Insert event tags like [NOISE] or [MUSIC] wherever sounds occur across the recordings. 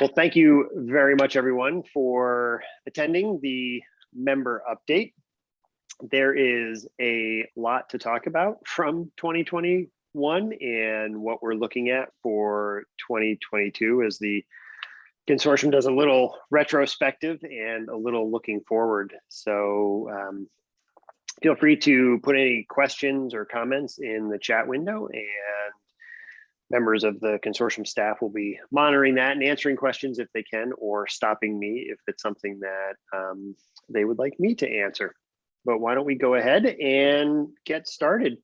Well, thank you very much, everyone, for attending the member update. There is a lot to talk about from 2021 and what we're looking at for 2022 as the consortium does a little retrospective and a little looking forward. So um, feel free to put any questions or comments in the chat window and members of the consortium staff will be monitoring that and answering questions if they can or stopping me if it's something that um, they would like me to answer. But why don't we go ahead and get started.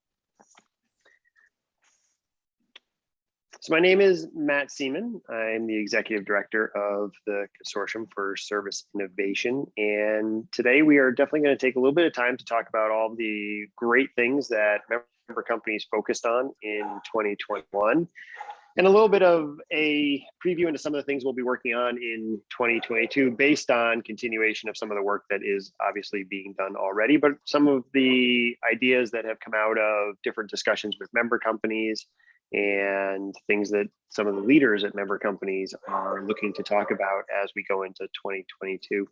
So my name is Matt Seaman. I'm the executive director of the Consortium for Service Innovation. And today we are definitely going to take a little bit of time to talk about all the great things that member companies focused on in 2021 and a little bit of a preview into some of the things we'll be working on in 2022 based on continuation of some of the work that is obviously being done already, but some of the ideas that have come out of different discussions with member companies and things that some of the leaders at member companies are looking to talk about as we go into 2022.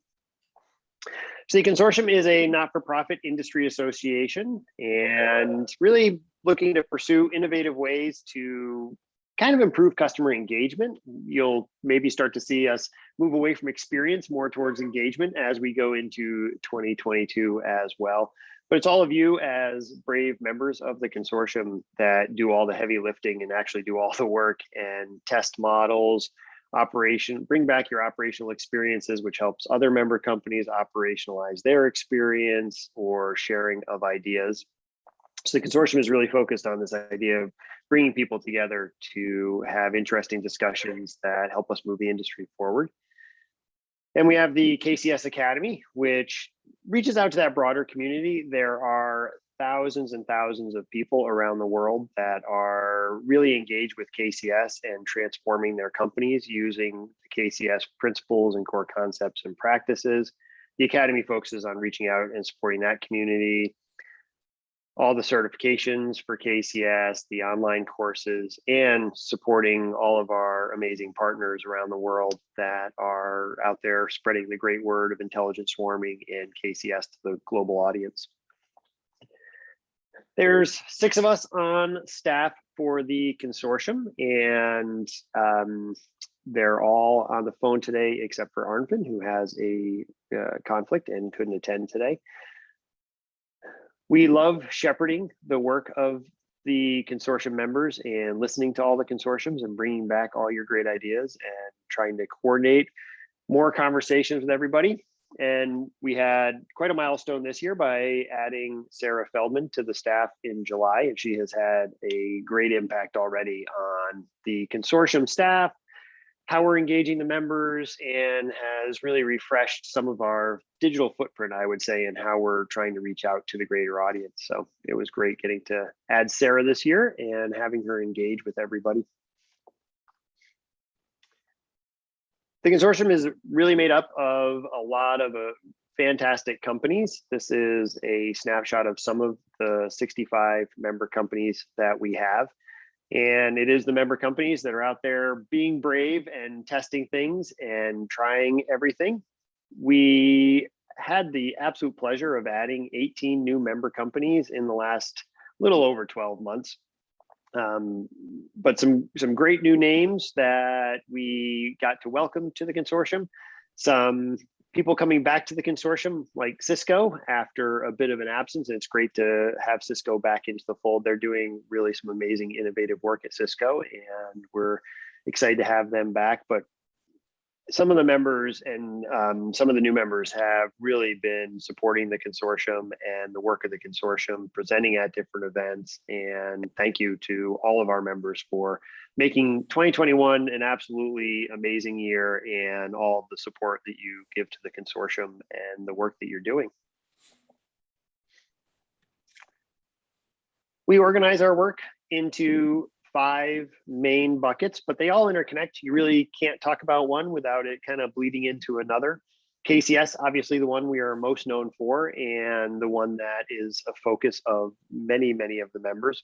So the consortium is a not-for-profit industry association and really looking to pursue innovative ways to kind of improve customer engagement. You'll maybe start to see us move away from experience more towards engagement as we go into 2022 as well. But it's all of you as brave members of the consortium that do all the heavy lifting and actually do all the work and test models, operation, bring back your operational experiences, which helps other member companies operationalize their experience or sharing of ideas. So the consortium is really focused on this idea of bringing people together to have interesting discussions that help us move the industry forward. And we have the KCS Academy, which reaches out to that broader community. There are thousands and thousands of people around the world that are really engaged with KCS and transforming their companies using the KCS principles and core concepts and practices. The Academy focuses on reaching out and supporting that community, all the certifications for KCS, the online courses, and supporting all of our amazing partners around the world that are out there spreading the great word of intelligent swarming and KCS to the global audience. There's six of us on staff for the consortium, and um, they're all on the phone today except for Arnfinn, who has a uh, conflict and couldn't attend today. We love shepherding the work of the consortium members and listening to all the consortiums and bringing back all your great ideas and trying to coordinate more conversations with everybody. And we had quite a milestone this year by adding Sarah Feldman to the staff in July, and she has had a great impact already on the consortium staff, how we're engaging the members and has really refreshed some of our digital footprint, I would say, and how we're trying to reach out to the greater audience. So it was great getting to add Sarah this year and having her engage with everybody. The consortium is really made up of a lot of uh, fantastic companies. This is a snapshot of some of the 65 member companies that we have. And it is the member companies that are out there being brave and testing things and trying everything. We had the absolute pleasure of adding 18 new member companies in the last little over 12 months. Um, but some some great new names that we got to welcome to the consortium. Some people coming back to the consortium like Cisco after a bit of an absence. And it's great to have Cisco back into the fold. They're doing really some amazing innovative work at Cisco and we're excited to have them back. But some of the members and um, some of the new members have really been supporting the consortium and the work of the consortium, presenting at different events. And thank you to all of our members for making 2021 an absolutely amazing year and all the support that you give to the consortium and the work that you're doing. We organize our work into five main buckets, but they all interconnect. You really can't talk about one without it kind of bleeding into another. KCS, obviously the one we are most known for and the one that is a focus of many, many of the members.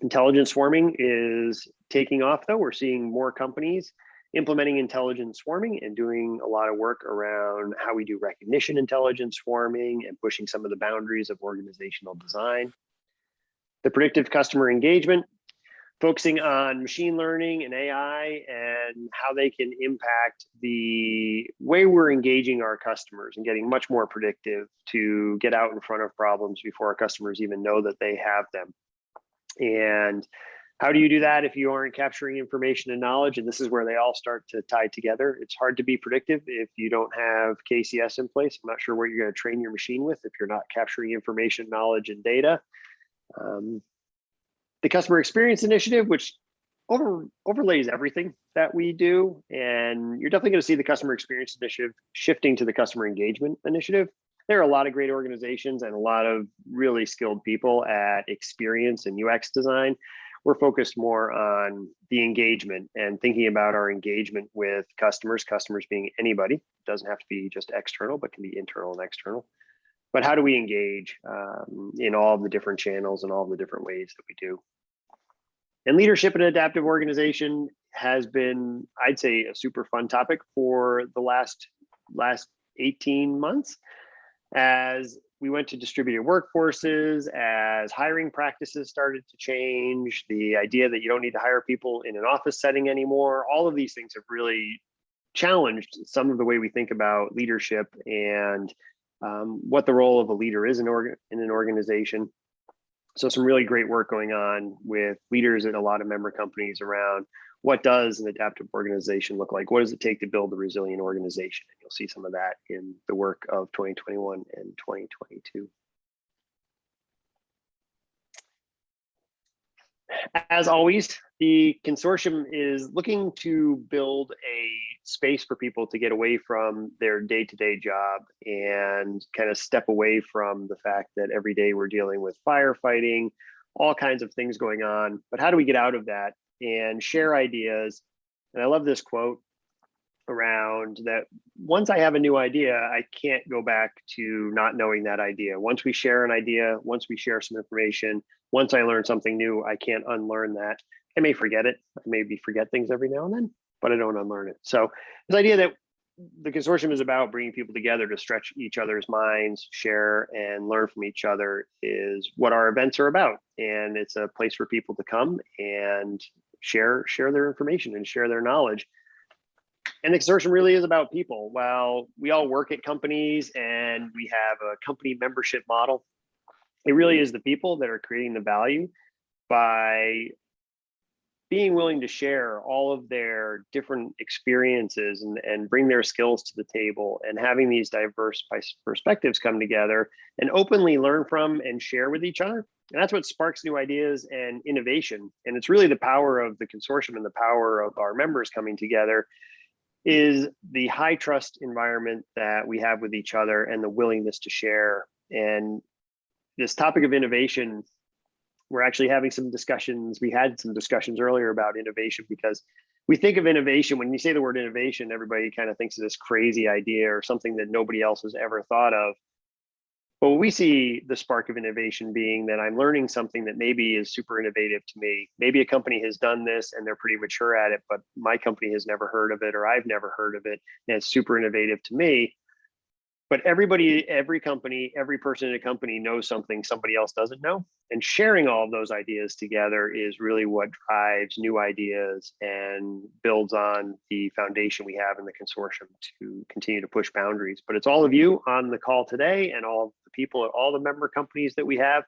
Intelligent swarming is taking off though. We're seeing more companies implementing intelligent swarming and doing a lot of work around how we do recognition intelligence swarming and pushing some of the boundaries of organizational design. The predictive customer engagement, focusing on machine learning and AI and how they can impact the way we're engaging our customers and getting much more predictive to get out in front of problems before our customers even know that they have them. And how do you do that if you aren't capturing information and knowledge? And this is where they all start to tie together. It's hard to be predictive if you don't have KCS in place. I'm not sure what you're going to train your machine with if you're not capturing information, knowledge, and data. Um, the customer experience initiative, which over overlays everything that we do. And you're definitely going to see the customer experience initiative shifting to the customer engagement initiative. There are a lot of great organizations and a lot of really skilled people at experience and UX design we're focused more on the engagement and thinking about our engagement with customers, customers being anybody, it doesn't have to be just external, but can be internal and external. But how do we engage um, in all the different channels and all the different ways that we do? And leadership and adaptive organization has been, I'd say, a super fun topic for the last last 18 months as we went to distributed workforces as hiring practices started to change, the idea that you don't need to hire people in an office setting anymore, all of these things have really challenged some of the way we think about leadership and um, what the role of a leader is in, in an organization. So some really great work going on with leaders at a lot of member companies around what does an adaptive organization look like? What does it take to build a resilient organization? And you'll see some of that in the work of 2021 and 2022. As always, the consortium is looking to build a space for people to get away from their day-to-day -day job and kind of step away from the fact that every day we're dealing with firefighting, all kinds of things going on. But how do we get out of that and share ideas. And I love this quote around that once I have a new idea, I can't go back to not knowing that idea. Once we share an idea, once we share some information, once I learn something new, I can't unlearn that. I may forget it, I maybe forget things every now and then, but I don't unlearn it. So this idea that the consortium is about bringing people together to stretch each other's minds, share and learn from each other is what our events are about. And it's a place for people to come and share share their information and share their knowledge. And the consortium really is about people. While we all work at companies and we have a company membership model, it really is the people that are creating the value by being willing to share all of their different experiences and, and bring their skills to the table and having these diverse perspectives come together and openly learn from and share with each other. And that's what sparks new ideas and innovation. And it's really the power of the consortium and the power of our members coming together is the high trust environment that we have with each other and the willingness to share. And this topic of innovation we're actually having some discussions. We had some discussions earlier about innovation because we think of innovation, when you say the word innovation, everybody kind of thinks of this crazy idea or something that nobody else has ever thought of. But we see the spark of innovation being that I'm learning something that maybe is super innovative to me. Maybe a company has done this and they're pretty mature at it, but my company has never heard of it or I've never heard of it and it's super innovative to me but everybody, every company, every person in a company knows something somebody else doesn't know. And sharing all of those ideas together is really what drives new ideas and builds on the foundation we have in the consortium to continue to push boundaries. But it's all of you on the call today and all the people at all the member companies that we have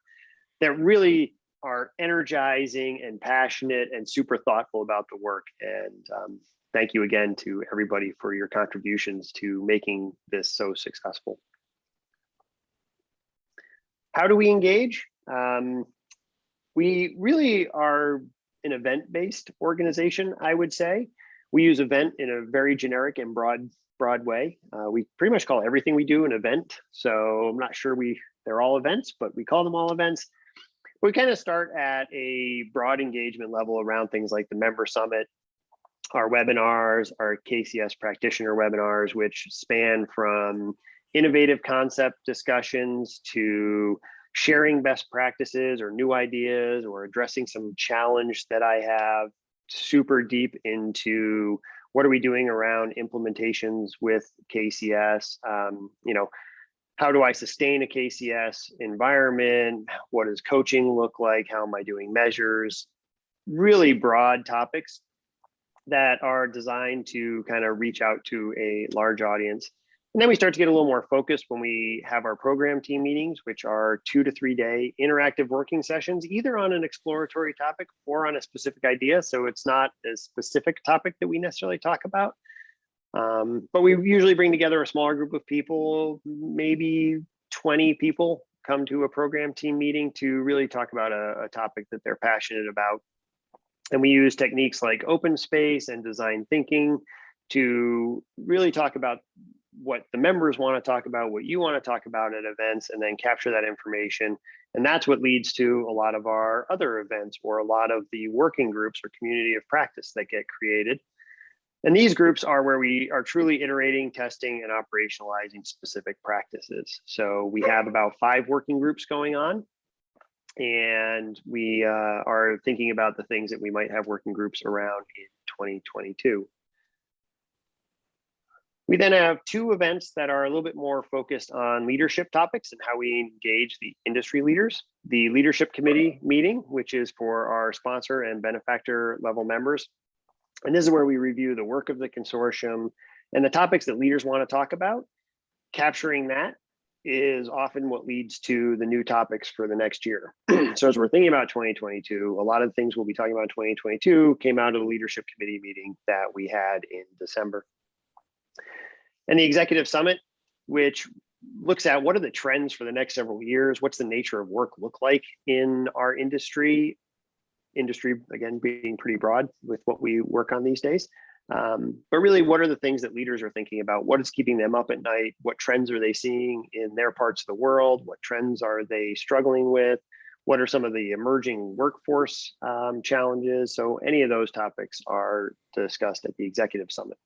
that really are energizing and passionate and super thoughtful about the work. And um, thank you again to everybody for your contributions to making this so successful. How do we engage? Um, we really are an event-based organization, I would say. We use event in a very generic and broad broad way. Uh, we pretty much call everything we do an event. So I'm not sure we they're all events, but we call them all events. We kind of start at a broad engagement level around things like the member summit, our webinars, our KCS practitioner webinars, which span from innovative concept discussions to sharing best practices or new ideas or addressing some challenge that I have super deep into what are we doing around implementations with KCS? Um, you know, how do I sustain a KCS environment? What does coaching look like? How am I doing measures? Really broad topics that are designed to kind of reach out to a large audience. And then we start to get a little more focused when we have our program team meetings, which are two to three day interactive working sessions, either on an exploratory topic or on a specific idea. So it's not a specific topic that we necessarily talk about. Um, but we usually bring together a smaller group of people, maybe 20 people come to a program team meeting to really talk about a, a topic that they're passionate about. And we use techniques like open space and design thinking to really talk about what the members want to talk about, what you want to talk about at events, and then capture that information. And that's what leads to a lot of our other events or a lot of the working groups or community of practice that get created. And these groups are where we are truly iterating, testing, and operationalizing specific practices. So we have about five working groups going on. And we uh, are thinking about the things that we might have working groups around in 2022. We then have two events that are a little bit more focused on leadership topics and how we engage the industry leaders. The leadership committee meeting, which is for our sponsor and benefactor level members. And this is where we review the work of the consortium and the topics that leaders want to talk about. Capturing that is often what leads to the new topics for the next year. [CLEARS THROAT] so as we're thinking about 2022, a lot of things we'll be talking about 2022 came out of the leadership committee meeting that we had in December and the executive summit, which looks at what are the trends for the next several years, what's the nature of work look like in our industry, industry again being pretty broad with what we work on these days. Um, but really, what are the things that leaders are thinking about? What is keeping them up at night? What trends are they seeing in their parts of the world? What trends are they struggling with? What are some of the emerging workforce um, challenges? So any of those topics are discussed at the executive summit.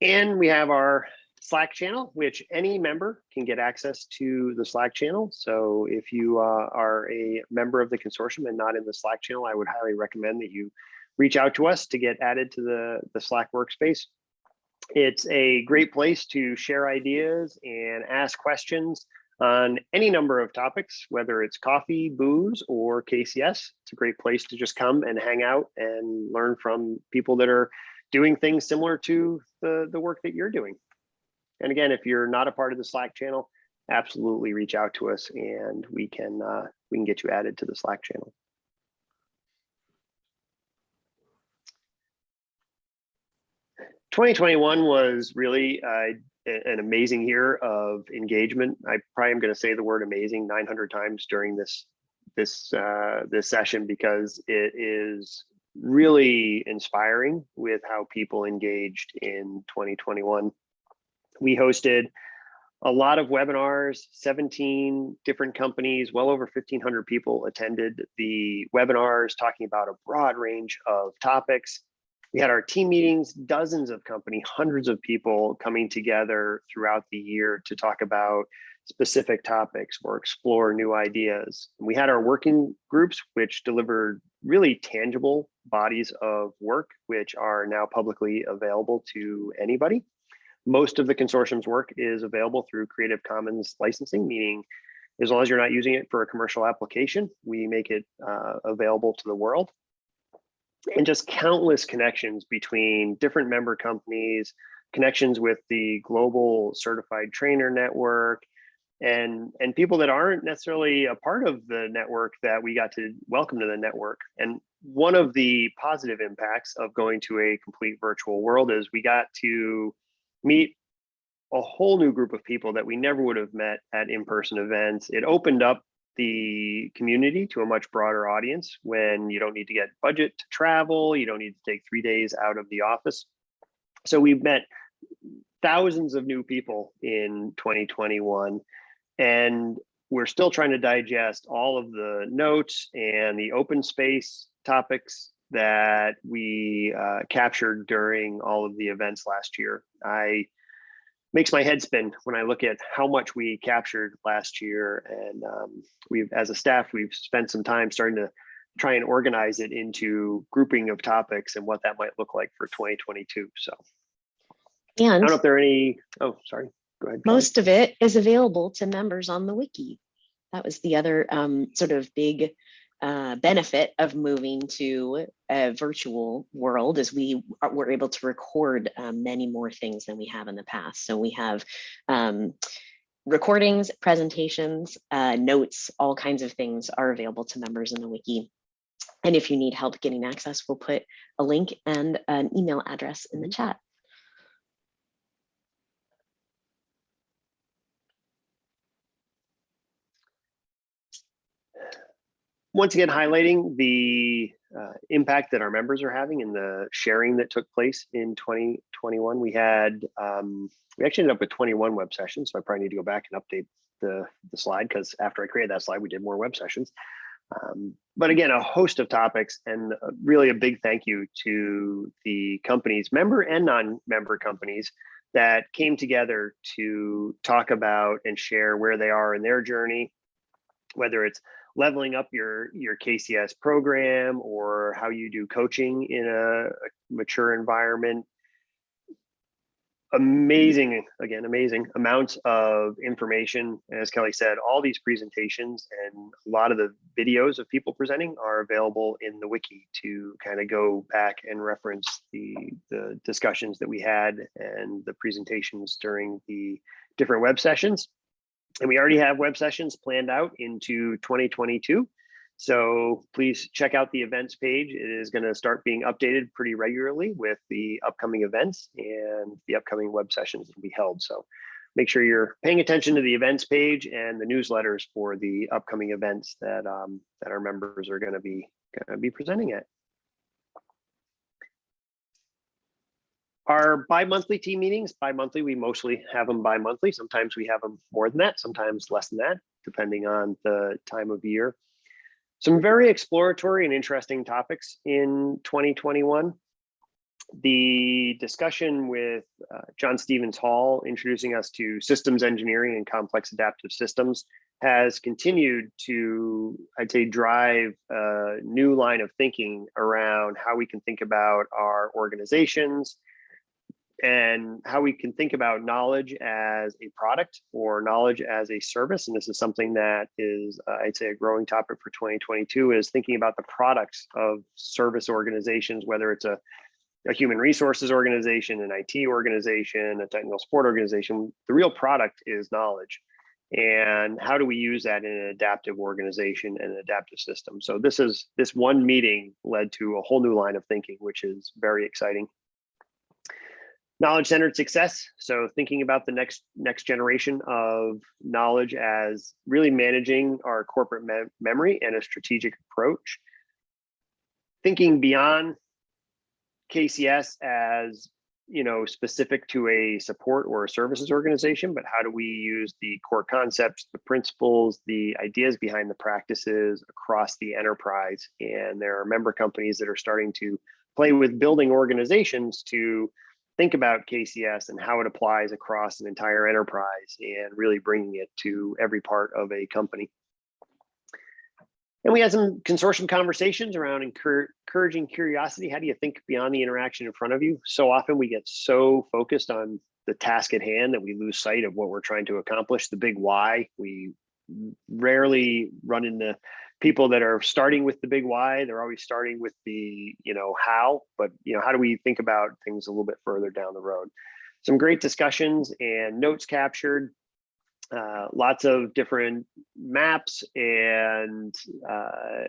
And we have our Slack channel, which any member can get access to the Slack channel. So if you uh, are a member of the consortium and not in the Slack channel, I would highly recommend that you reach out to us to get added to the, the Slack workspace. It's a great place to share ideas and ask questions on any number of topics, whether it's coffee, booze, or KCS. It's a great place to just come and hang out and learn from people that are doing things similar to the, the work that you're doing. And again, if you're not a part of the Slack channel, absolutely reach out to us and we can uh, we can get you added to the Slack channel. Twenty twenty one was really uh, an amazing year of engagement. I probably am going to say the word amazing 900 times during this this uh, this session because it is really inspiring with how people engaged in 2021. We hosted a lot of webinars, 17 different companies, well over 1500 people attended the webinars talking about a broad range of topics. We had our team meetings, dozens of company, hundreds of people coming together throughout the year to talk about specific topics or explore new ideas. We had our working groups, which delivered really tangible bodies of work, which are now publicly available to anybody. Most of the consortium's work is available through Creative Commons licensing, meaning as long as you're not using it for a commercial application, we make it uh, available to the world. And just countless connections between different member companies, connections with the global certified trainer network, and and people that aren't necessarily a part of the network that we got to welcome to the network and one of the positive impacts of going to a complete virtual world is we got to meet a whole new group of people that we never would have met at in-person events. It opened up the community to a much broader audience when you don't need to get budget to travel you don't need to take three days out of the office. So we've met thousands of new people in 2021 and we're still trying to digest all of the notes and the open space topics that we uh, captured during all of the events last year. I makes my head spin when I look at how much we captured last year. And um, we've, as a staff, we've spent some time starting to try and organize it into grouping of topics and what that might look like for 2022. So and I don't know if there are any, oh, sorry, go ahead. Most of it is available to members on the wiki. That was the other um, sort of big uh, benefit of moving to a virtual world is we are, we're able to record um, many more things than we have in the past. So we have um, recordings, presentations, uh, notes, all kinds of things are available to members in the wiki. And if you need help getting access, we'll put a link and an email address in the chat. Once again highlighting the uh, impact that our members are having and the sharing that took place in 2021. We had um, we actually ended up with 21 web sessions, so I probably need to go back and update the the slide because after I created that slide, we did more web sessions. Um, but again, a host of topics and uh, really a big thank you to the companies, member and non-member companies that came together to talk about and share where they are in their journey, whether it's leveling up your your KCS program or how you do coaching in a, a mature environment. Mm-hmm. Amazing, again, amazing amounts of information. As Kelly said, all these presentations and a lot of the videos of people presenting are available in the wiki to kind of go back and reference the, the discussions that we had and the presentations during the different web sessions. And we already have web sessions planned out into 2022. So please check out the events page. It is going to start being updated pretty regularly with the upcoming events and the upcoming web sessions that will be held. So make sure you're paying attention to the events page and the newsletters for the upcoming events that um, that our members are going to be going to be presenting at. Our bi-monthly team meetings, bi-monthly, we mostly have them bi-monthly. Sometimes we have them more than that, sometimes less than that, depending on the time of year. Some very exploratory and interesting topics in 2021. The discussion with uh, John Stevens Hall introducing us to systems engineering and complex adaptive systems has continued to, I'd say, drive a new line of thinking around how we can think about our organizations, and how we can think about knowledge as a product or knowledge as a service. And this is something that is, uh, I'd say, a growing topic for 2022 is thinking about the products of service organizations, whether it's a, a human resources organization, an IT organization, a technical support organization. The real product is knowledge. And how do we use that in an adaptive organization and an adaptive system? So this is this one meeting led to a whole new line of thinking, which is very exciting knowledge centered success. So thinking about the next next generation of knowledge as really managing our corporate me memory and a strategic approach. Thinking beyond kcs as you know specific to a support or a services organization but how do we use the core concepts the principles the ideas behind the practices across the enterprise? And there are member companies that are starting to play with building organizations to think about KCS and how it applies across an entire enterprise and really bringing it to every part of a company. And we had some consortium conversations around encouraging curiosity. How do you think beyond the interaction in front of you? So often we get so focused on the task at hand that we lose sight of what we're trying to accomplish, the big why. We rarely run into people that are starting with the big why they're always starting with the you know how but you know how do we think about things a little bit further down the road? Some great discussions and notes captured uh, lots of different maps and uh,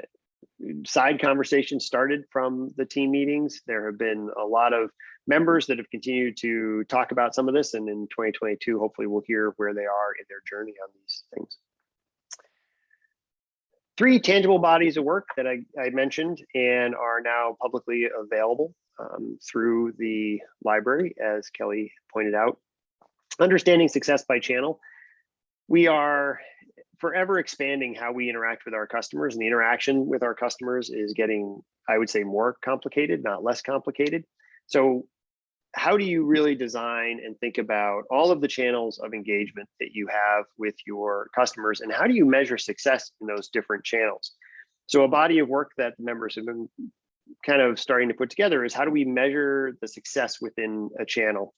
side conversations started from the team meetings. There have been a lot of members that have continued to talk about some of this and in 2022 hopefully we'll hear where they are in their journey on these things three tangible bodies of work that I, I mentioned and are now publicly available um, through the library, as Kelly pointed out. Understanding success by channel. We are forever expanding how we interact with our customers and the interaction with our customers is getting, I would say, more complicated, not less complicated. So how do you really design and think about all of the channels of engagement that you have with your customers and how do you measure success in those different channels So a body of work that the members have been kind of starting to put together is how do we measure the success within a channel?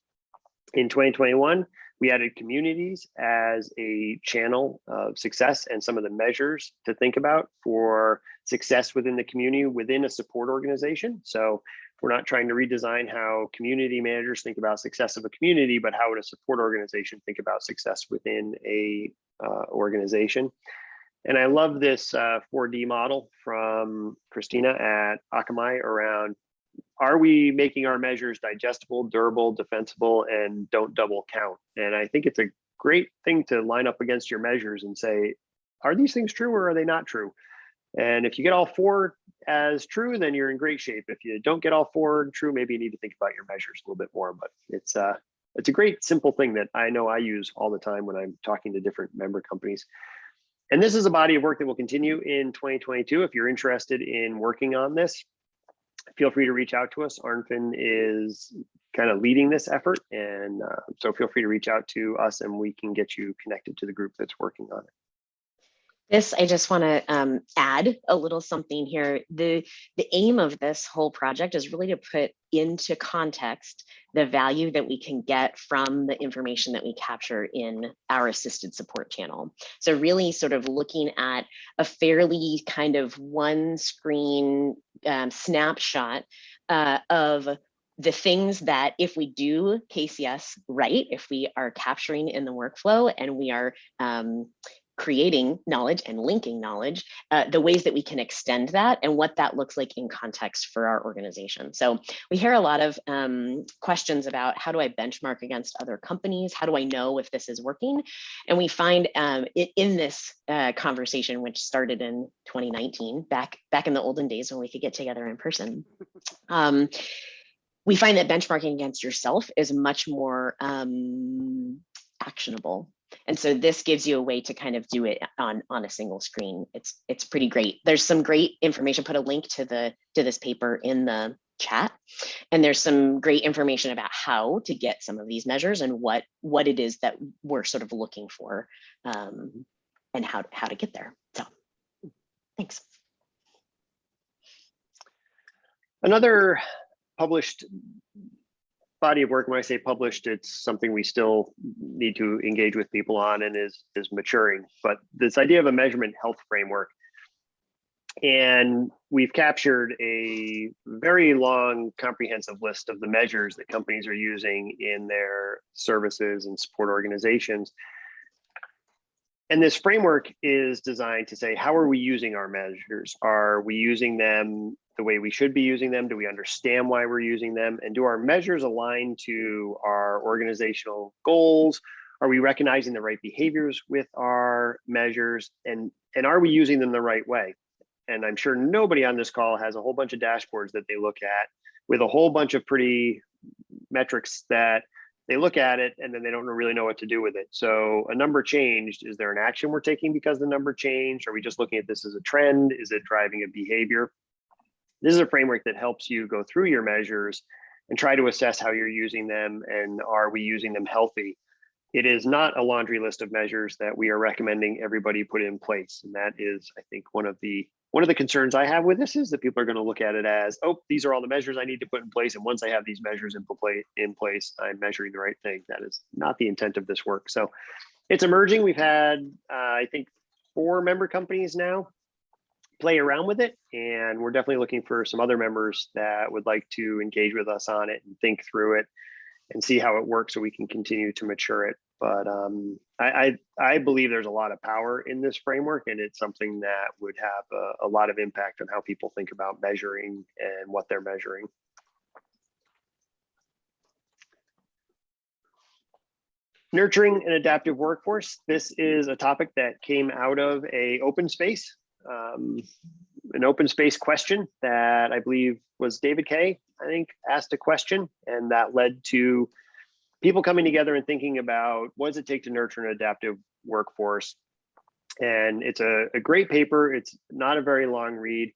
In 2021, we added communities as a channel of success and some of the measures to think about for success within the community within a support organization. So we're not trying to redesign how community managers think about success of a community, but how would a support organization think about success within a uh, organization. And I love this uh, 4D model from Christina at Akamai around are we making our measures digestible, durable, defensible, and don't double count? And I think it's a great thing to line up against your measures and say, are these things true or are they not true? And if you get all four as true, then you're in great shape. If you don't get all four true, maybe you need to think about your measures a little bit more. But it's uh, it's a great simple thing that I know I use all the time when I'm talking to different member companies. And this is a body of work that will continue in 2022. If you're interested in working on this, feel free to reach out to us. Arnfinn is kind of leading this effort. And uh, so feel free to reach out to us and we can get you connected to the group that's working on it. This, I just want to um, add a little something here. The, the aim of this whole project is really to put into context the value that we can get from the information that we capture in our assisted support channel. So really sort of looking at a fairly kind of one screen um, snapshot uh, of the things that if we do KCS right, if we are capturing in the workflow and we are um, creating knowledge and linking knowledge, uh, the ways that we can extend that and what that looks like in context for our organization. So we hear a lot of um, questions about how do I benchmark against other companies? How do I know if this is working? And we find um, it, in this uh, conversation, which started in 2019, back, back in the olden days when we could get together in person, um, we find that benchmarking against yourself is much more um, actionable and so this gives you a way to kind of do it on, on a single screen. It's, it's pretty great. There's some great information, put a link to the to this paper in the chat. And there's some great information about how to get some of these measures and what, what it is that we're sort of looking for um, and how, how to get there. So thanks. Another published body of work, when I say published, it's something we still need to engage with people on and is, is maturing. But this idea of a measurement health framework, and we've captured a very long, comprehensive list of the measures that companies are using in their services and support organizations. And this framework is designed to say, how are we using our measures? Are we using them the way we should be using them? Do we understand why we're using them? And do our measures align to our organizational goals? Are we recognizing the right behaviors with our measures? And, and are we using them the right way? And I'm sure nobody on this call has a whole bunch of dashboards that they look at with a whole bunch of pretty metrics that they look at it and then they don't really know what to do with it. So a number changed. Is there an action we're taking because the number changed? Are we just looking at this as a trend? Is it driving a behavior? This is a framework that helps you go through your measures and try to assess how you're using them and are we using them healthy. It is not a laundry list of measures that we are recommending everybody put in place. And that is, I think, one of the one of the concerns I have with this is that people are going to look at it as, oh, these are all the measures I need to put in place. And once I have these measures in, in place, I'm measuring the right thing. That is not the intent of this work. So it's emerging. We've had, uh, I think, four member companies now play around with it. And we're definitely looking for some other members that would like to engage with us on it and think through it and see how it works so we can continue to mature it. But um, I, I, I, believe there's a lot of power in this framework and it's something that would have a, a lot of impact on how people think about measuring and what they're measuring. Nurturing an adaptive workforce. This is a topic that came out of a open space um, an open space question that I believe was David Kay, I think, asked a question, and that led to people coming together and thinking about what does it take to nurture an adaptive workforce. And it's a, a great paper. It's not a very long read,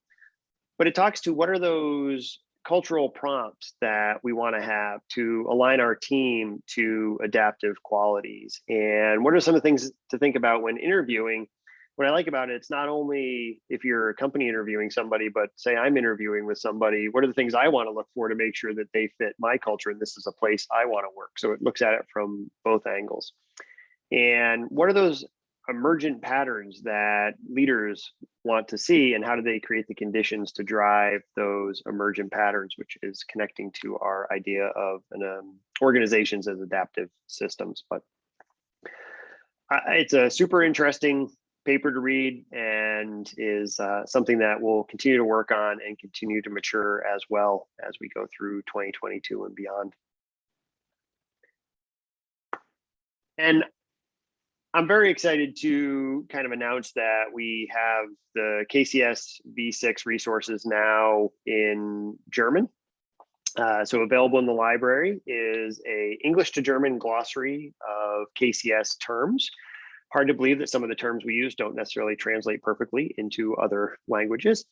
but it talks to what are those cultural prompts that we want to have to align our team to adaptive qualities and what are some of the things to think about when interviewing what I like about it, it's not only if you're a company interviewing somebody, but say I'm interviewing with somebody, what are the things I want to look for to make sure that they fit my culture and this is a place I want to work. So it looks at it from both angles. And what are those emergent patterns that leaders want to see and how do they create the conditions to drive those emergent patterns, which is connecting to our idea of an um, organizations as adaptive systems. But I- it's a super interesting paper to read and is uh, something that we'll continue to work on and continue to mature as well as we go through 2022 and beyond. And I'm very excited to kind of announce that we have the KCS V6 resources now in German. Uh, so available in the library is a English to German glossary of KCS terms. Hard to believe that some of the terms we use don't necessarily translate perfectly into other languages.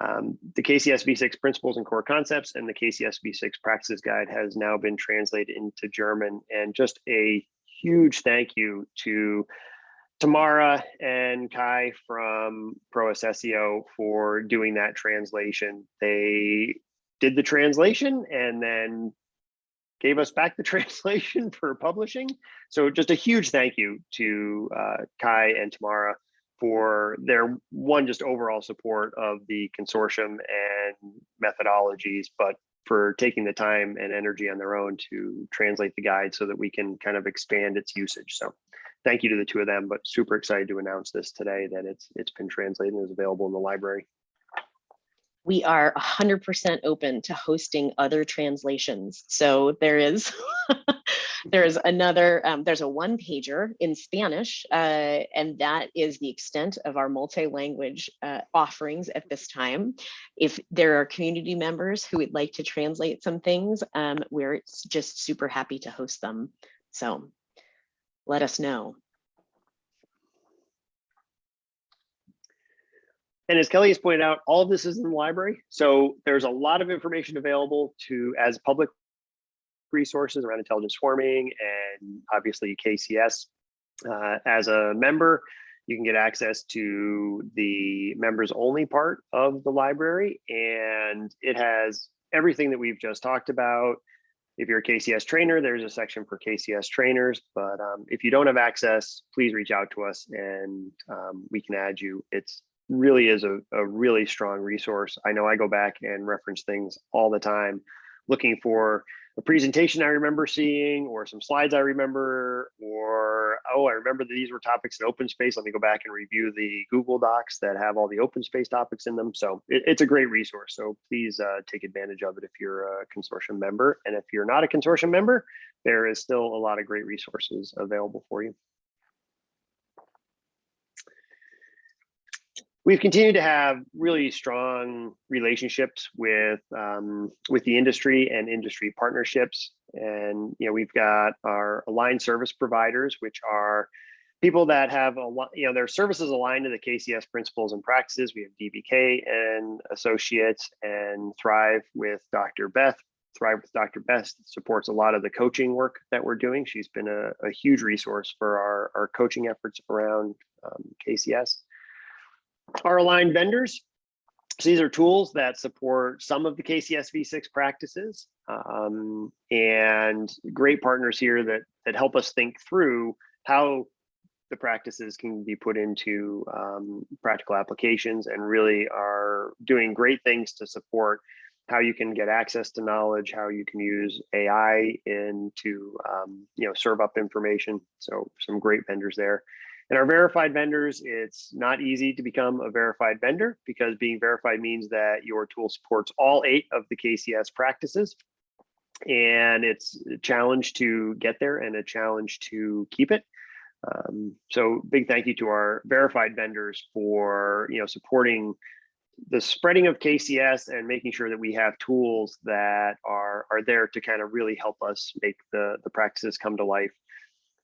Um, the KCS V6 principles and core concepts and the KCS V6 practices guide has now been translated into German and just a huge thank you to Tamara and Kai from Pro for doing that translation. They did the translation and then gave us back the [LAUGHS] translation for publishing. So just a huge thank you to uh, Kai and Tamara for their one just overall support of the consortium and methodologies, but for taking the time and energy on their own to translate the guide so that we can kind of expand its usage. So thank you to the two of them, but super excited to announce this today that it's it's been translated and is available in the library. We are 100% open to hosting other translations. So there is [LAUGHS] there is another um, there's a one pager in Spanish, uh, and that is the extent of our multi-language uh, offerings at this time. If there are community members who would like to translate some things, um, we're just super happy to host them. So let us know. And as Kelly has pointed out, all of this is in the library. So there's a lot of information available to as public resources around intelligent swarming and obviously KCS. Uh, as a member, you can get access to the members only part of the library and it has everything that we've just talked about. If you're a KCS trainer, there's a section for KCS trainers, but um, if you don't have access, please reach out to us and um, we can add you. It's really is a, a really strong resource. I know I go back and reference things all the time, looking for a presentation I remember seeing or some slides I remember, or, oh, I remember that these were topics in open space. Let me go back and review the Google Docs that have all the open space topics in them. So it, it's a great resource. So please uh, take advantage of it if you're a consortium member. And if you're not a consortium member, there is still a lot of great resources available for you. We've continued to have really strong relationships with um, with the industry and industry partnerships. And you know we've got our aligned service providers which are people that have a lot you know their services aligned to the kcs principles and practices. We have DB Kay and associates and thrive with dr beth. Thrive with dr beth supports a lot of the coaching work that we're doing. She's been a, a huge resource for our, our coaching efforts around um, kcs our aligned vendors. So these are tools that support some of the KCS V6 practices um, and great partners here that, that help us think through how the practices can be put into um, practical applications and really are doing great things to support how you can get access to knowledge, how you can use AI in to um, you know serve up information. So some great vendors there. And our verified vendors, it's not easy to become a verified vendor because being verified means that your tool supports all eight of the KCS practices. And it's a challenge to get there and a challenge to keep it. Um, so big thank you to our verified vendors for you know supporting the spreading of KCS and making sure that we have tools that are are there to kind of really help us make the the practices come to life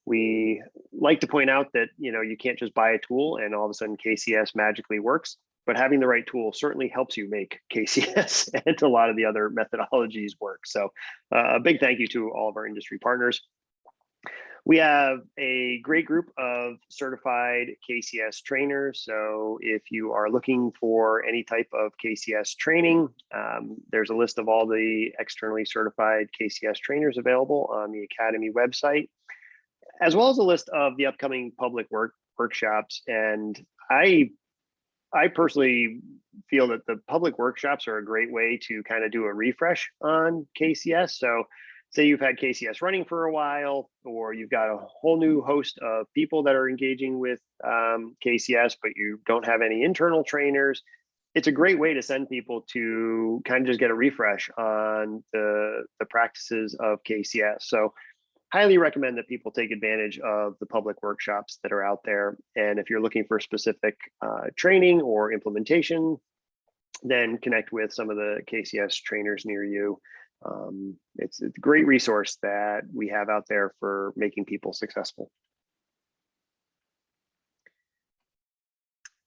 we like to point out that you know you can't just buy a tool and all of a sudden KCS magically works, but having the right tool certainly helps you make [LAUGHS] KCS and a lot of the other methodologies work. So uh, a big thank you to all of our industry partners. We have a great group of certified KCS trainers. So if you are looking for any type of KCS training, um, there's a list of all the externally certified KCS trainers available on the Academy website, as well as a list of the upcoming public work workshops. And I, I personally feel that the public workshops are a great way to kind of do a refresh on KCS. So say you've had KCS running for a while, or you've got a whole new host of people that are engaging with um, KCS, but you don't have any internal trainers. It's a great way to send people to kind of just get a refresh on the, the practices of KCS. So highly recommend that people take advantage of the public workshops that are out there. And if you're looking for specific uh, training or implementation, then connect with some of the KCS trainers near you. Um, it's, a great resource that we have out there for making people successful.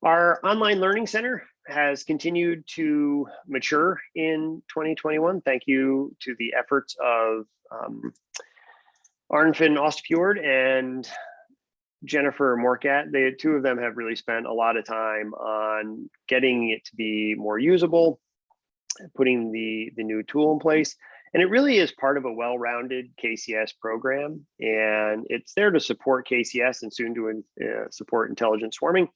Our online learning center has continued to mature in 2021. Thank you to the efforts of um, Arnfinn Ostfjord and Jennifer Morcat. The two of them have really spent a lot of time on getting it to be more usable, putting the, the new tool in place. And it really is part of a well-rounded KCS program. And it's there to support KCS and soon to uh, support intelligent swarming.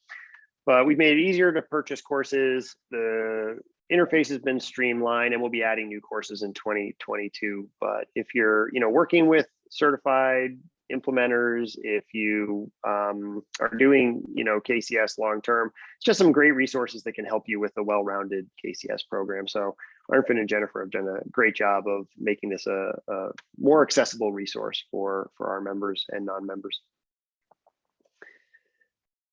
But we've made it easier to purchase courses. The interface has been streamlined and we'll be adding new courses in 2022. But if you're you know, working with certified implementers, if you um, are doing, you know, KCS long term, it's just some great resources that can help you with a well-rounded KCS program. So Arnfinn and Jennifer have done a great job of making this a, a more accessible resource for for our members and non-members.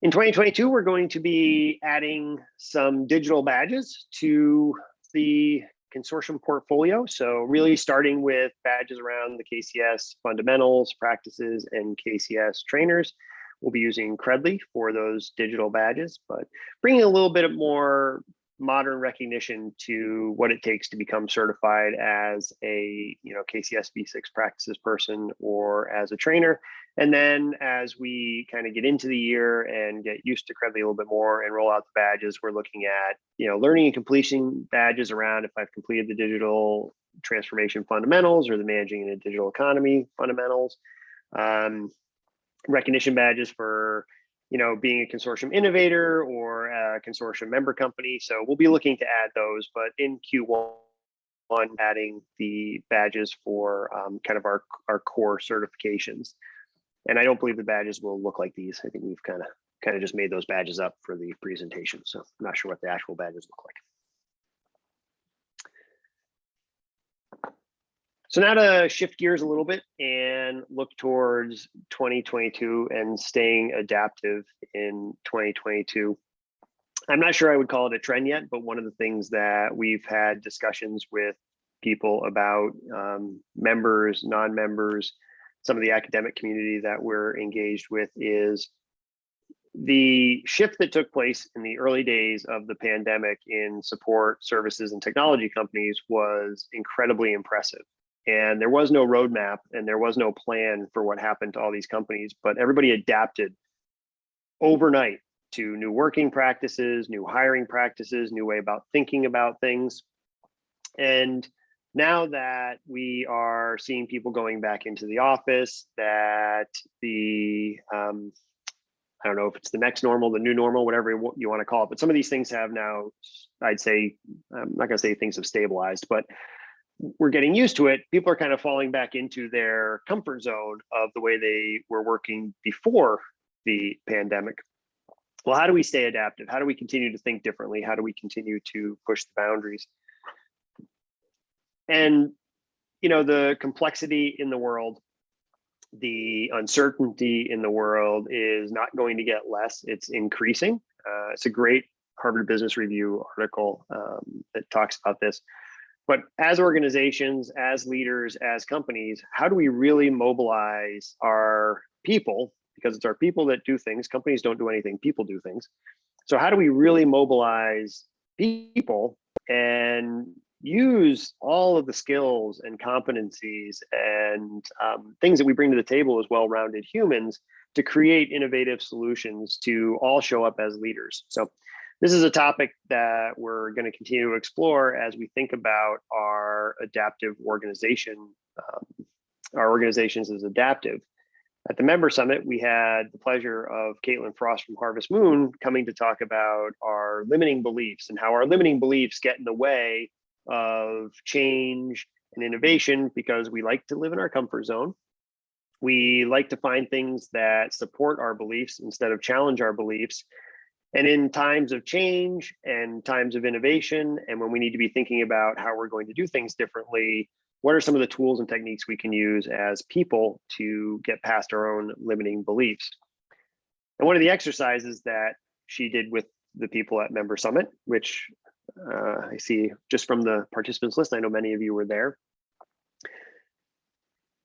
In 2022, we're going to be adding some digital badges to the consortium portfolio. So really mm-hmm. starting with badges around the KCS fundamentals, practices, and KCS trainers. We'll be using Credly for those digital badges, but bringing a little bit of more modern recognition to what it takes to become certified as a you know KCS V6 practices person or as a trainer. And then as we kind of get into the year and get used to Credly a little bit more and roll out the badges, we're looking at you know learning and completion badges around if I've completed the digital transformation fundamentals or the managing in a digital economy fundamentals. Um, recognition badges for you know, being a consortium innovator or a consortium member company. So we'll be looking to add those, but in Q1, on adding the badges for um, kind of our, our core certifications. And I don't believe the badges will look like these. I think we've kind of kind of just made those badges up for the presentation. So I'm not sure what the actual badges look like. So now to shift gears a little bit and look towards 2022 and staying adaptive in 2022. I'm not sure I would call it a trend yet, but one of the things that we've had discussions with people about um, members, non-members, some of the academic community that we're engaged with is the shift that took place in the early days of the pandemic in support services and technology companies was incredibly impressive. And there was no roadmap and there was no plan for what happened to all these companies but everybody adapted overnight to new working practices new hiring practices new way about thinking about things. And now that we are seeing people going back into the office that the um, I don't know if it's the next normal, the new normal, whatever you want to call it. But some of these things have now, I'd say, I'm not going to say things have stabilized, but we're getting used to it, people are kind of falling back into their comfort zone of the way they were working before the pandemic. Well, how do we stay adaptive? How do we continue to think differently? How do we continue to push the boundaries? And, you know, the complexity in the world, the uncertainty in the world is not going to get less, it's increasing. Uh, it's a great Harvard Business Review article um, that talks about this. But as organizations, as leaders, as companies, how do we really mobilize our people? Because it's our people that do things. Companies don't do anything, people do things. So how do we really mobilize people and use all of the skills and competencies and um, things that we bring to the table as well-rounded humans to create innovative solutions to all show up as leaders. So this is a topic that we're going to continue to explore as we think about our adaptive organization, um, our organizations as adaptive. At the member summit, we had the pleasure of Caitlin Frost from Harvest Moon coming to talk about our limiting beliefs and how our limiting beliefs get in the way of change and innovation because we like to live in our comfort zone. We like to find things that support our beliefs instead of challenge our beliefs. And in times of change and times of innovation, and when we need to be thinking about how we're going to do things differently, what are some of the tools and techniques we can use as people to get past our own limiting beliefs? And one of the exercises that she did with the people at Member Summit, which uh, I see just from the participants list, I know many of you were there.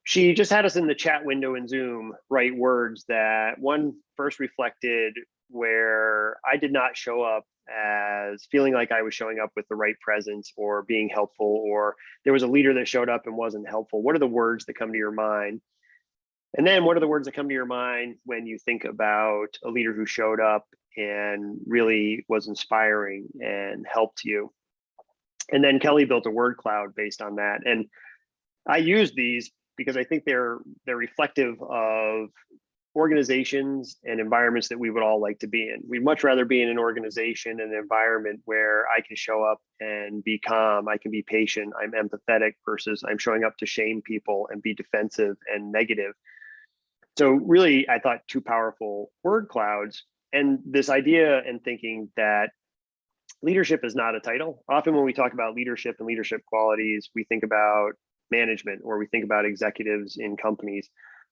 She just had us in the chat window in Zoom write words that one first reflected where I did not show up as feeling like I was showing up with the right presence or being helpful, or there was a leader that showed up and wasn't helpful. What are the words that come to your mind? And then what are the words that come to your mind when you think about a leader who showed up and really was inspiring and helped you? And then Kelly built a word cloud based on that. And I use these because I think they're they're reflective of organizations and environments that we would all like to be in. We'd much rather be in an organization and an environment where I can show up and be calm, I can be patient, I'm empathetic versus I'm showing up to shame people and be defensive and negative. So really, I thought two powerful word clouds and this idea and thinking that leadership is not a title. Often when we talk about leadership and leadership qualities, we think about management or we think about executives in companies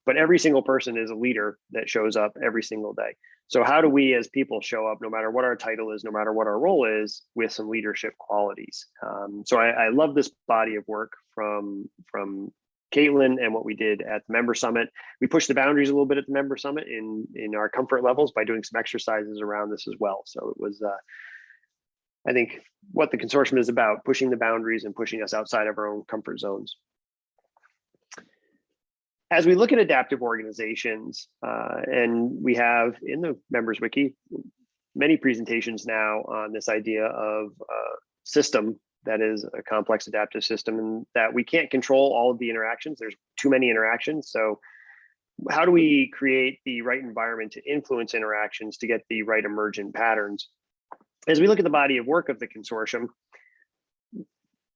but every single person is a leader that shows up every single day. So how do we as people show up, no matter what our title is, no matter what our role is, with some leadership qualities? Um, so I, I love this body of work from from Caitlin and what we did at the member summit. We pushed the boundaries a little bit at the member summit in in our comfort levels by doing some exercises around this as well. So it was, uh, I think, what the consortium is about: pushing the boundaries and pushing us outside of our own comfort zones as we look at adaptive organizations, uh, and we have in the members wiki many presentations now on this idea of uh, system that is a complex adaptive system and that we can't control all of the interactions. There's too many interactions. So how do we create the right environment to influence interactions to get the right emergent patterns? As we look at the body of work of the consortium,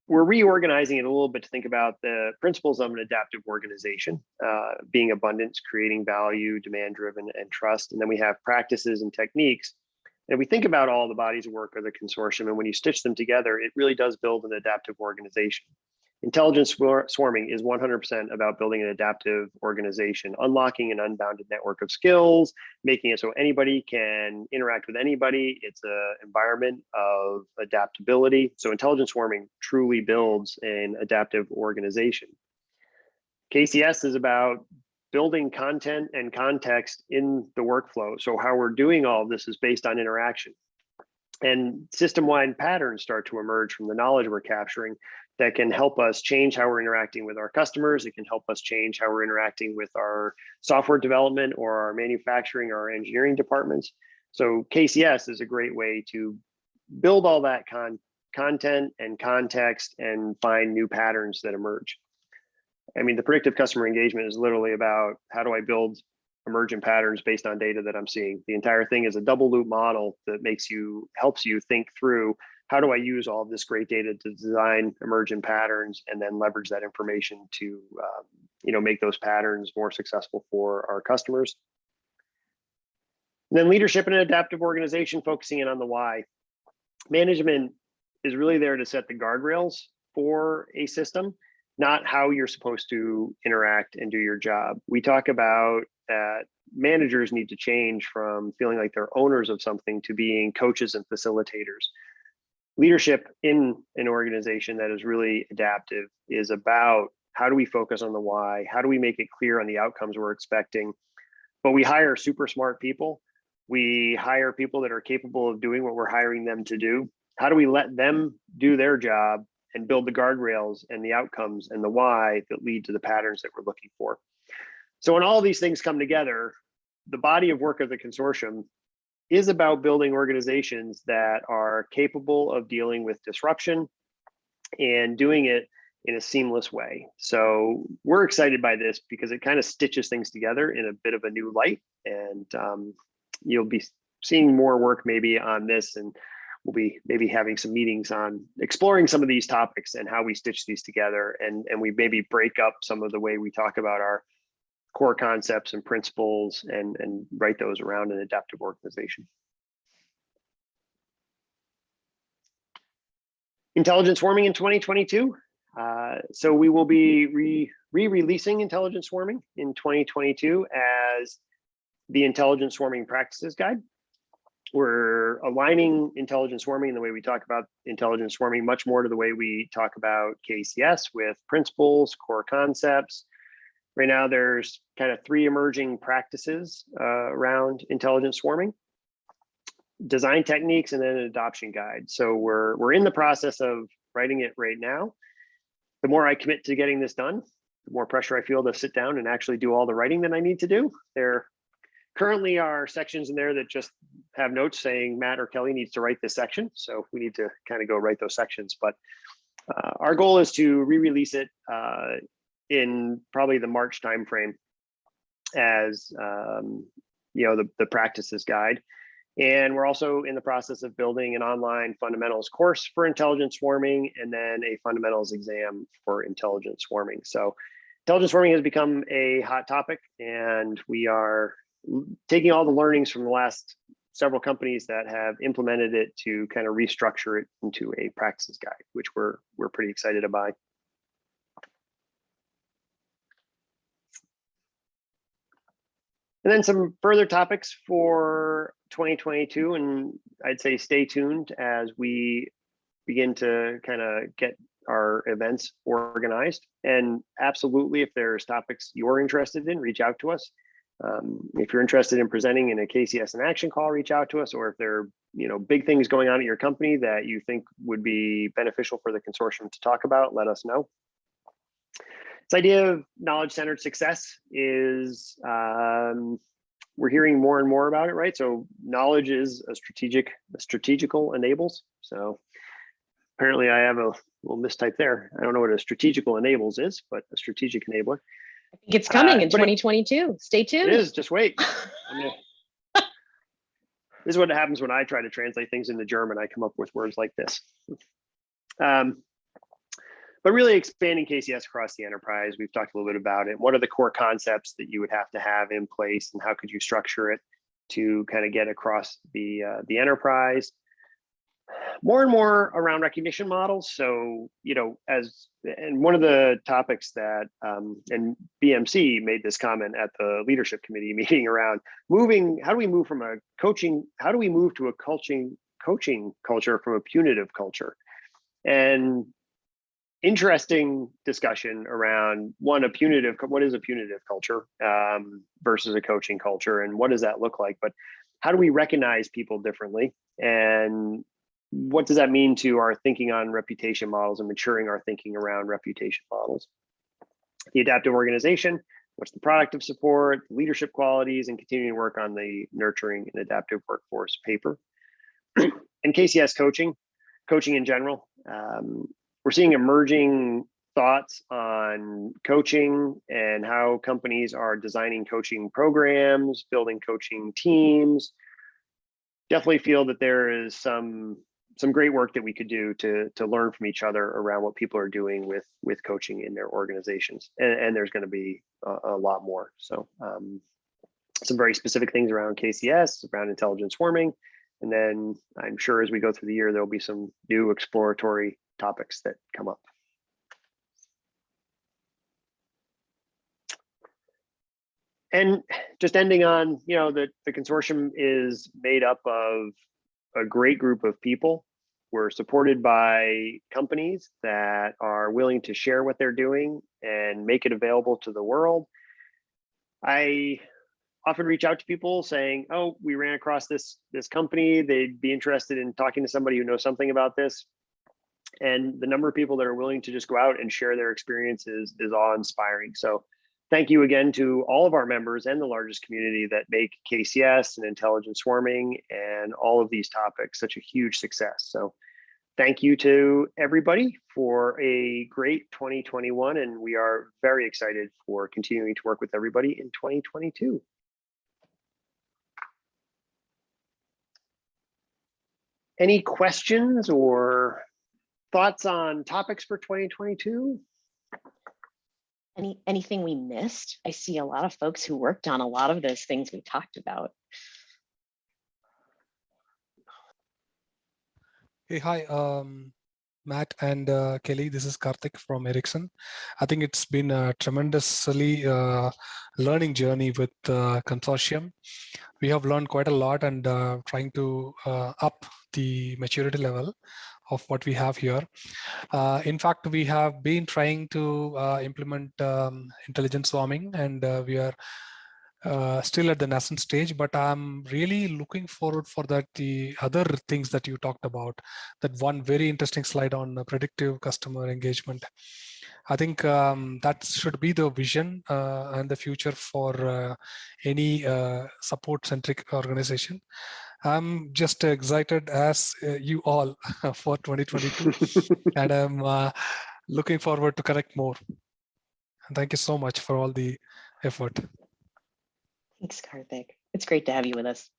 we're reorganizing it a little bit to think about the principles of an adaptive organization, uh, being abundance, creating value, demand driven, and trust. And then we have practices and techniques. And we think about all the bodies of work of the consortium, and when you stitch them together, it really does build an adaptive organization. Intelligent swarming is 100% about building an adaptive organization, unlocking an unbounded network of skills, making it so anybody can interact with anybody. It's an environment of adaptability. So intelligent swarming truly builds an adaptive organization. KCS is about building content and context in the workflow. So how we're doing all of this is based on interaction and system-wide patterns start to emerge from the knowledge we're capturing that can help us change how we're interacting with our customers. It can help us change how we're interacting with our software development or our manufacturing or our engineering departments. So KCS is a great way to build all that con content and context and find new patterns that emerge. I mean, the predictive customer engagement is literally about how do I build emergent patterns based on data that I'm seeing. The entire thing is a double loop model that makes you, helps you think through how do I use all of this great data to design emergent patterns and then leverage that information to, um, you know, make those patterns more successful for our customers. And then leadership in an adaptive organization, focusing in on the why. Management is really there to set the guardrails for a system, not how you're supposed to interact and do your job. We talk about that managers need to change from feeling like they're owners of something to being coaches and facilitators leadership in an organization that is really adaptive is about how do we focus on the why? How do we make it clear on the outcomes we're expecting? But we hire super smart people. We hire people that are capable of doing what we're hiring them to do. How do we let them do their job and build the guardrails and the outcomes and the why that lead to the patterns that we're looking for. So when all these things come together, the body of work of the consortium is about building organizations that are capable of dealing with disruption and doing it in a seamless way. So we're excited by this because it kind of stitches things together in a bit of a new light. And um, you'll be seeing more work maybe on this and we'll be maybe having some meetings on exploring some of these topics and how we stitch these together and, and we maybe break up some of the way we talk about our core concepts and principles and, and write those around an adaptive organization. Intelligent swarming in 2022. Uh, so we will be re- re-releasing intelligent swarming in 2022 as the intelligent swarming practices guide. We're aligning intelligent swarming and the way we talk about intelligent swarming much more to the way we talk about KCS with principles, core concepts. Right now, there's kind of three emerging practices uh, around intelligent swarming design techniques and then an adoption guide. So we're we're in the process of writing it right now. The more I commit to getting this done, the more pressure I feel to sit down and actually do all the writing that I need to do. There currently are sections in there that just have notes saying Matt or Kelly needs to write this section. So we need to kind of go write those sections. But uh, our goal is to re-release it uh, in probably the March timeframe as um, you know the, the practices guide. And we're also in the process of building an online fundamentals course for intelligent swarming and then a fundamentals exam for intelligent swarming. So intelligent swarming has become a hot topic and we are taking all the learnings from the last several companies that have implemented it to kind of restructure it into a practices guide, which we're we're pretty excited about. And then some further topics for 2022, and I'd say stay tuned as we begin to kind of get our events organized. And absolutely, if there's topics you're interested in, reach out to us. Um, if you're interested in presenting in a KCS in action call, reach out to us. Or if there are you know big things going on at your company that you think would be beneficial for the consortium to talk about, let us know. This idea of knowledge-centered success is um, we're hearing more and more about it, right? So knowledge is a strategic, a strategical enables. So apparently I have a little mistype there. I don't know what a strategical enables is, but a strategic enabler. I think it's coming Uh, in but it- 2022. Stay tuned. It is, just wait. [LAUGHS] This is what happens when I try to translate things into German. I come up with words like this. Um, but really expanding KCS across the enterprise, we've talked a little bit about it. What are the core concepts that you would have to have in place and how could you structure it to kind of get across the, uh, the enterprise? More and more around recognition models. So, you know, as, and one of the topics that, um, and BMC made this comment at the leadership committee [LAUGHS] meeting around moving, how do we move from a coaching, how do we move to a coaching, coaching culture from a punitive culture? And interesting discussion around one a punitive what is a punitive culture um, versus a coaching culture and what does that look like but how do we recognize people differently and what does that mean to our thinking on reputation models and maturing our thinking around reputation models? The adaptive organization what's the product of support leadership qualities and continuing work on the nurturing and adaptive workforce paper. [CLEARS THROAT] And kcs coaching coaching in general. Um, we're seeing emerging thoughts on coaching and how companies are designing coaching programs, building coaching teams. Definitely feel that there is some some great work that we could do to to learn from each other around what people are doing with with coaching in their organizations, and, and there's going to be a, a, lot more. So um, some very specific things around KCS, around intelligence swarming, and then I'm sure as we go through the year, there'll be some new exploratory topics that come up. And just ending on, you know, the, the consortium is made up of a great group of people. We're supported by companies that are willing to share what they're doing and make it available to the world. I often reach out to people saying, oh, we ran across this, this company. They'd be interested in talking to somebody who knows something about this and the number of people that are willing to just go out and share their experiences is awe inspiring. So thank you again to all of our members and the largest community that make KCS and intelligent swarming and all of these topics such a huge success. So thank you to everybody for a great 2021 and we are very excited for continuing to work with everybody in 2022. Any questions or thoughts on topics for 2022? Any, anything we missed? I see a lot of folks who worked on a lot of those things we talked about. Hey, hi, um, Matt and uh, Kelly. This is Karthik from Ericsson. I think it's been a tremendously uh, learning journey with uh, consortium. We have learned quite a lot and uh, trying to uh, up the maturity level of what we have here. Uh, in fact, we have been trying to uh, implement um, intelligent swarming and uh, we are uh, still at the nascent stage, but I'm really looking forward for that the other things that you talked about. That one very interesting slide on uh, predictive customer engagement. I think um, that should be the vision uh, and the future for any support-centric organization. I'm just excited as uh, you all [LAUGHS] for 2022, [LAUGHS] and I'm uh, looking forward to connect more. And thank you so much for all the effort. Thanks, Karthik. It's great to have you with us.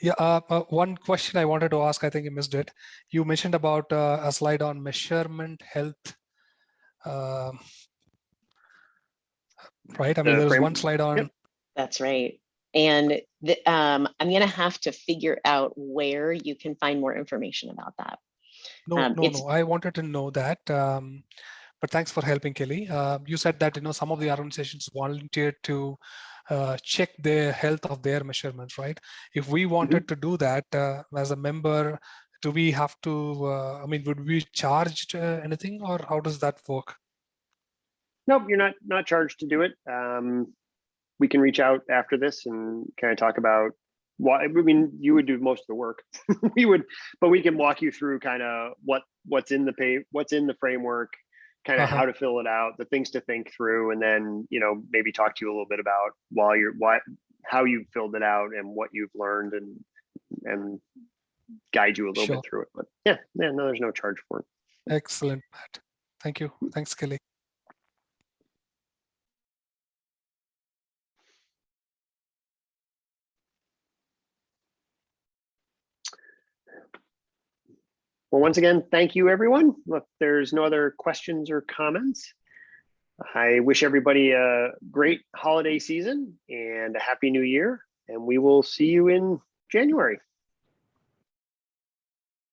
Yeah, uh, uh, one question I wanted to ask, I think you missed it. You mentioned about uh, a slide on measurement health. Um, Right, I mean, The there's frame- one slide on, That's right. And the, um, I'm gonna have to figure out where you can find more information about that. no, um, no, no, I wanted to know that. um, But thanks for helping, Kelly. Uh, You said that, you know, some of the organizations volunteered to uh, check the health of their measurements, right? If we wanted to do that uh, as a member, do we have to, uh, I mean, would we charge uh, anything or how does that work? Nope, you're not not charged to do it. Um, we can reach out after this and kind of talk about why. I mean, you would do most of the work. [LAUGHS] we would, but we can walk you through kind of what what's in the pay, what's in the framework, kind of Uh-huh. how to fill it out, the things to think through, and then you know maybe talk to you a little bit about while you're why how you filled it out and what you've learned and and guide you a little Sure. bit through it. But yeah, yeah, no, there's no charge for it. Excellent, Matt. Thank you. Thanks, Kelly. Well, once again, thank you, everyone. Look, there's no other questions or comments. I wish everybody a great holiday season and a happy new year, and we will see you in January.